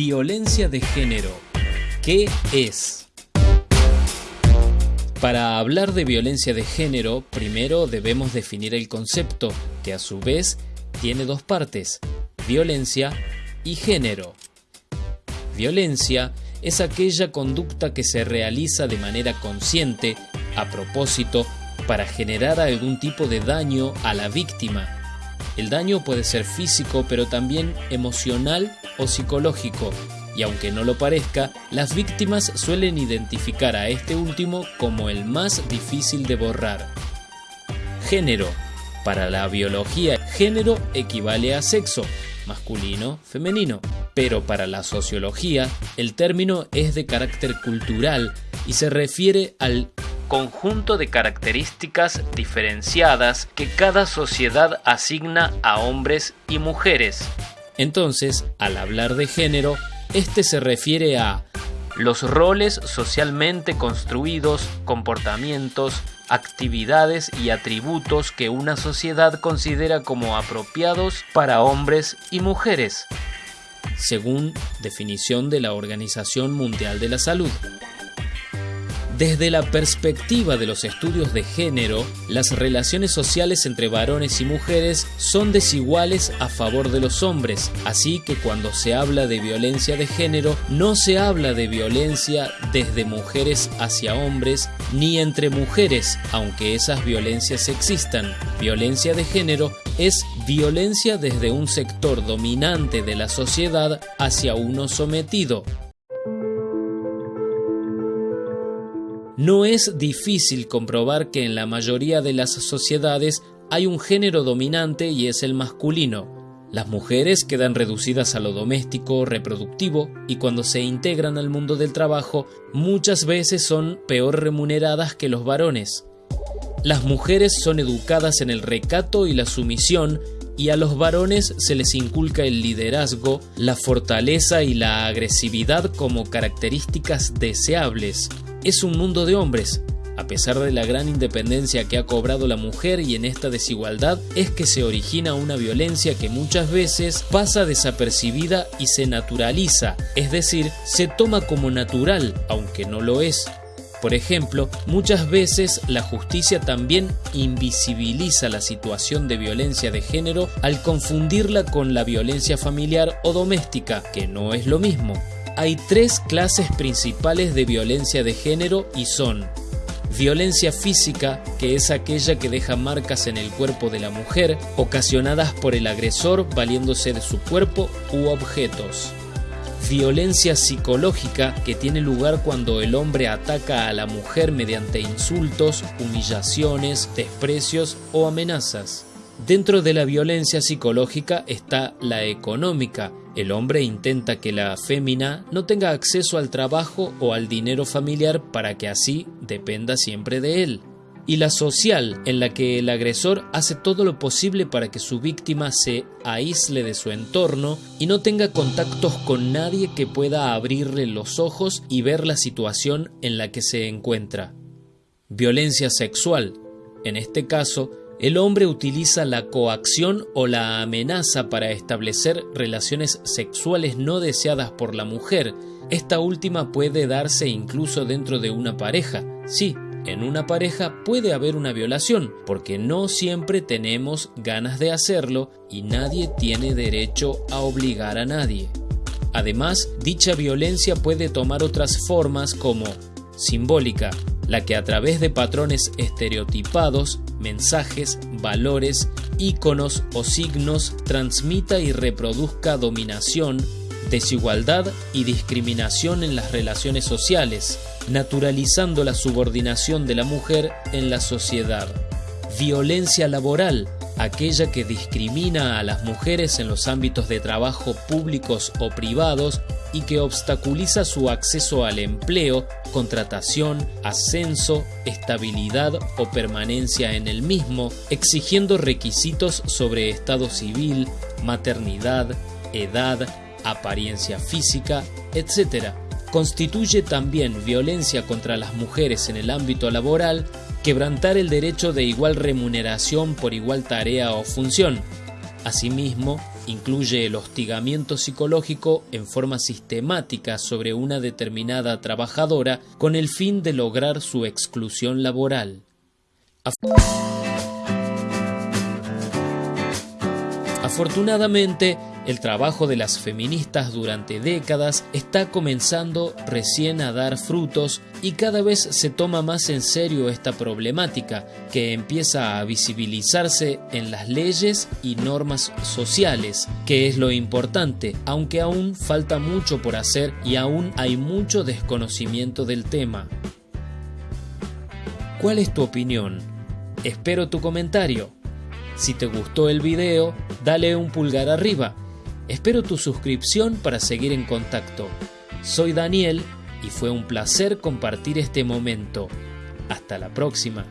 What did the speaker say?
Violencia de género. ¿Qué es? Para hablar de violencia de género, primero debemos definir el concepto, que a su vez tiene dos partes, violencia y género. Violencia es aquella conducta que se realiza de manera consciente, a propósito, para generar algún tipo de daño a la víctima. El daño puede ser físico, pero también emocional o psicológico, y aunque no lo parezca, las víctimas suelen identificar a este último como el más difícil de borrar. Género. Para la biología, género equivale a sexo, masculino, femenino. Pero para la sociología, el término es de carácter cultural y se refiere al conjunto de características diferenciadas que cada sociedad asigna a hombres y mujeres. Entonces, al hablar de género, este se refiere a los roles socialmente construidos, comportamientos, actividades y atributos que una sociedad considera como apropiados para hombres y mujeres, según definición de la Organización Mundial de la Salud. Desde la perspectiva de los estudios de género, las relaciones sociales entre varones y mujeres son desiguales a favor de los hombres, así que cuando se habla de violencia de género, no se habla de violencia desde mujeres hacia hombres ni entre mujeres, aunque esas violencias existan. Violencia de género es violencia desde un sector dominante de la sociedad hacia uno sometido. No es difícil comprobar que en la mayoría de las sociedades hay un género dominante y es el masculino. Las mujeres quedan reducidas a lo doméstico, reproductivo, y cuando se integran al mundo del trabajo, muchas veces son peor remuneradas que los varones. Las mujeres son educadas en el recato y la sumisión, y a los varones se les inculca el liderazgo, la fortaleza y la agresividad como características deseables es un mundo de hombres. A pesar de la gran independencia que ha cobrado la mujer y en esta desigualdad es que se origina una violencia que muchas veces pasa desapercibida y se naturaliza, es decir, se toma como natural, aunque no lo es. Por ejemplo, muchas veces la justicia también invisibiliza la situación de violencia de género al confundirla con la violencia familiar o doméstica, que no es lo mismo hay tres clases principales de violencia de género y son violencia física, que es aquella que deja marcas en el cuerpo de la mujer, ocasionadas por el agresor valiéndose de su cuerpo u objetos. Violencia psicológica, que tiene lugar cuando el hombre ataca a la mujer mediante insultos, humillaciones, desprecios o amenazas. Dentro de la violencia psicológica está la económica. El hombre intenta que la fémina no tenga acceso al trabajo o al dinero familiar para que así dependa siempre de él. Y la social, en la que el agresor hace todo lo posible para que su víctima se aísle de su entorno y no tenga contactos con nadie que pueda abrirle los ojos y ver la situación en la que se encuentra. Violencia sexual. En este caso, el hombre utiliza la coacción o la amenaza para establecer relaciones sexuales no deseadas por la mujer. Esta última puede darse incluso dentro de una pareja. Sí, en una pareja puede haber una violación, porque no siempre tenemos ganas de hacerlo y nadie tiene derecho a obligar a nadie. Además, dicha violencia puede tomar otras formas como simbólica, la que a través de patrones estereotipados, mensajes, valores, íconos o signos transmita y reproduzca dominación, desigualdad y discriminación en las relaciones sociales, naturalizando la subordinación de la mujer en la sociedad. Violencia laboral, aquella que discrimina a las mujeres en los ámbitos de trabajo públicos o privados y que obstaculiza su acceso al empleo, contratación, ascenso, estabilidad o permanencia en el mismo, exigiendo requisitos sobre estado civil, maternidad, edad, apariencia física, etc. Constituye también violencia contra las mujeres en el ámbito laboral, quebrantar el derecho de igual remuneración por igual tarea o función. Asimismo, Incluye el hostigamiento psicológico en forma sistemática sobre una determinada trabajadora con el fin de lograr su exclusión laboral. Afortunadamente, el trabajo de las feministas durante décadas está comenzando recién a dar frutos y cada vez se toma más en serio esta problemática que empieza a visibilizarse en las leyes y normas sociales, que es lo importante, aunque aún falta mucho por hacer y aún hay mucho desconocimiento del tema. ¿Cuál es tu opinión? Espero tu comentario. Si te gustó el video, dale un pulgar arriba. Espero tu suscripción para seguir en contacto. Soy Daniel y fue un placer compartir este momento. Hasta la próxima.